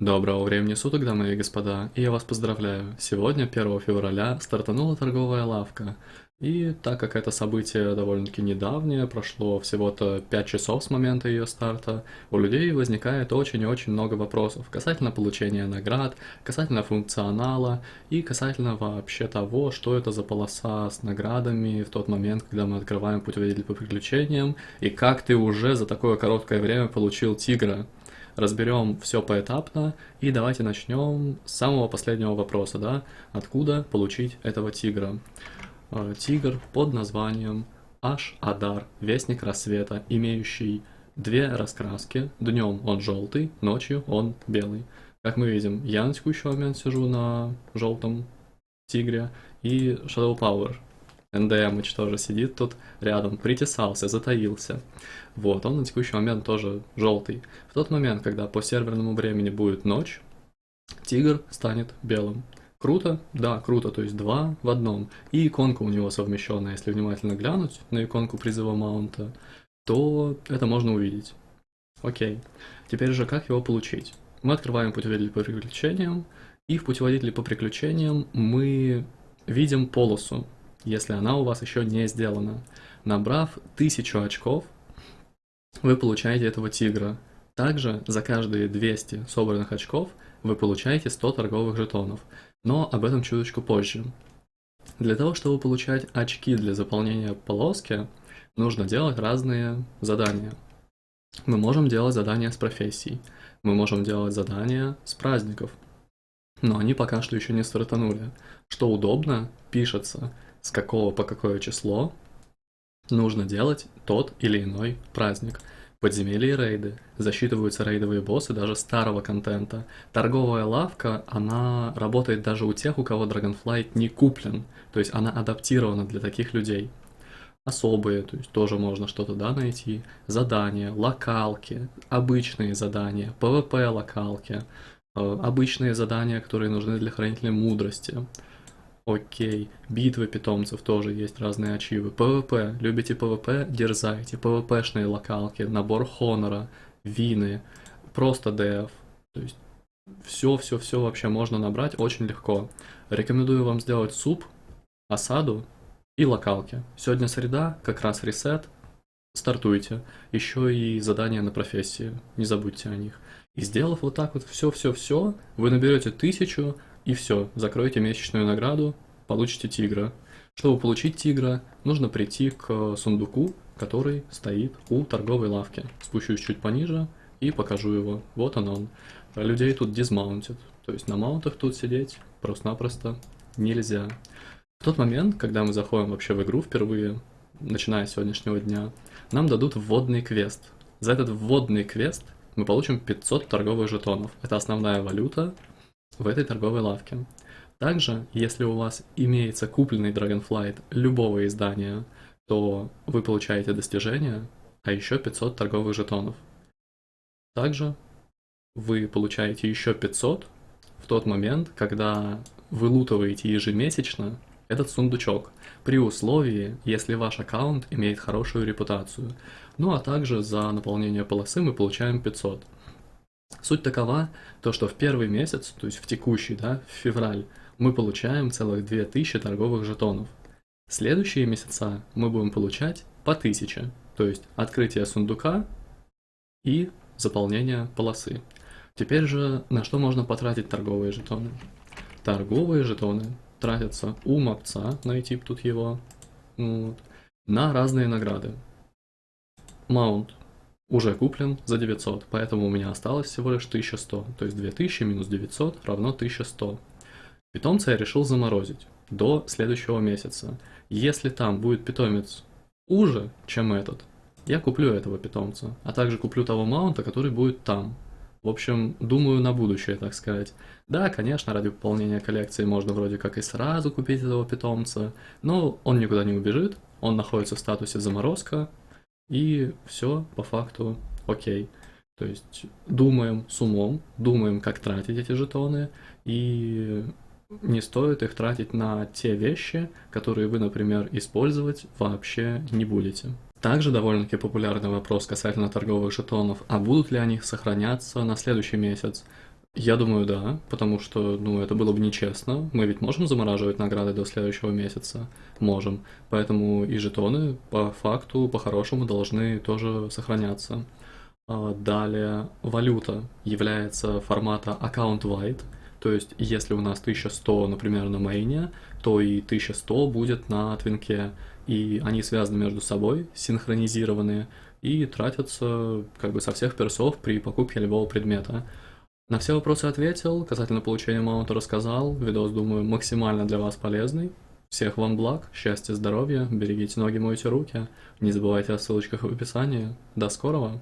Доброго времени суток, дамы и господа, и я вас поздравляю. Сегодня, 1 февраля, стартанула торговая лавка. И так как это событие довольно-таки недавнее, прошло всего-то 5 часов с момента ее старта, у людей возникает очень и очень много вопросов касательно получения наград, касательно функционала и касательно вообще того, что это за полоса с наградами в тот момент, когда мы открываем путеводитель по приключениям, и как ты уже за такое короткое время получил тигра разберем все поэтапно, и давайте начнем с самого последнего вопроса, да, откуда получить этого тигра. Э, тигр под названием Аш-Адар, Вестник Рассвета, имеющий две раскраски, днем он желтый, ночью он белый. Как мы видим, я на текущий момент сижу на желтом тигре, и Shadow Power НДМыч тоже сидит тут рядом, притесался, затаился. Вот, он на текущий момент тоже желтый. В тот момент, когда по серверному времени будет ночь, тигр станет белым. Круто? Да, круто, то есть два в одном. И иконка у него совмещенная, если внимательно глянуть на иконку призыва маунта, то это можно увидеть. Окей. Теперь же как его получить? Мы открываем путеводитель по приключениям, и в путеводителе по приключениям мы видим полосу, если она у вас еще не сделана. Набрав 1000 очков, вы получаете этого тигра. Также за каждые 200 собранных очков вы получаете 100 торговых жетонов, но об этом чуточку позже. Для того, чтобы получать очки для заполнения полоски, нужно делать разные задания. Мы можем делать задания с профессий, мы можем делать задания с праздников, но они пока что еще не стартанули. Что удобно, пишется с какого по какое число нужно делать тот или иной праздник. Подземелья и рейды. Засчитываются рейдовые боссы даже старого контента. Торговая лавка, она работает даже у тех, у кого Dragonflight не куплен. То есть она адаптирована для таких людей. Особые, то есть тоже можно что-то да, найти. Задания, локалки, обычные задания, PvP локалки, э, обычные задания, которые нужны для хранителя мудрости. Окей, битвы питомцев тоже есть разные ачивы. PvP, любите PvP, дерзайте. PvP шные локалки, набор хонора, вины, просто DF. То есть все-все-все вообще можно набрать очень легко. Рекомендую вам сделать суп, осаду и локалки. Сегодня среда, как раз reset, стартуйте. Еще и задания на профессии, не забудьте о них. И сделав вот так вот все-все-все, вы наберете тысячу, и все, закройте месячную награду, получите тигра. Чтобы получить тигра, нужно прийти к сундуку, который стоит у торговой лавки. Спущусь чуть пониже и покажу его. Вот он он. Людей тут дизмаунтит. То есть на маунтах тут сидеть просто-напросто нельзя. В тот момент, когда мы заходим вообще в игру впервые, начиная с сегодняшнего дня, нам дадут вводный квест. За этот вводный квест мы получим 500 торговых жетонов. Это основная валюта, в этой торговой лавке. Также, если у вас имеется купленный Dragonflight любого издания, то вы получаете достижение, а еще 500 торговых жетонов. Также вы получаете еще 500 в тот момент, когда вы лутываете ежемесячно этот сундучок, при условии, если ваш аккаунт имеет хорошую репутацию. Ну а также за наполнение полосы мы получаем 500. Суть такова, то что в первый месяц, то есть в текущий, да, в февраль, мы получаем целых 2000 торговых жетонов. Следующие месяца мы будем получать по 1000, то есть открытие сундука и заполнение полосы. Теперь же на что можно потратить торговые жетоны? Торговые жетоны тратятся у мопца, найти тут его, вот, на разные награды. Маунт уже куплен за 900, поэтому у меня осталось всего лишь 1100, то есть 2000 минус 900 равно 1100. Питомца я решил заморозить до следующего месяца. Если там будет питомец уже, чем этот, я куплю этого питомца, а также куплю того маунта, который будет там. В общем, думаю на будущее, так сказать. Да, конечно, ради пополнения коллекции можно вроде как и сразу купить этого питомца, но он никуда не убежит, он находится в статусе заморозка, и все по факту окей. То есть думаем с умом, думаем, как тратить эти жетоны, и не стоит их тратить на те вещи, которые вы, например, использовать вообще не будете. Также довольно-таки популярный вопрос касательно торговых жетонов, а будут ли они сохраняться на следующий месяц? Я думаю, да, потому что, ну, это было бы нечестно. Мы ведь можем замораживать награды до следующего месяца? Можем. Поэтому и жетоны по факту, по-хорошему, должны тоже сохраняться. А, Далее, валюта является формата account-wide, то есть если у нас 1100, например, на мейне, то и 1100 будет на твинке, и они связаны между собой, синхронизированные, и тратятся как бы со всех персов при покупке любого предмета. На все вопросы ответил, касательно получения маунта рассказал, видос, думаю, максимально для вас полезный. Всех вам благ, счастья, здоровья, берегите ноги, мойте руки, не забывайте о ссылочках в описании. До скорого!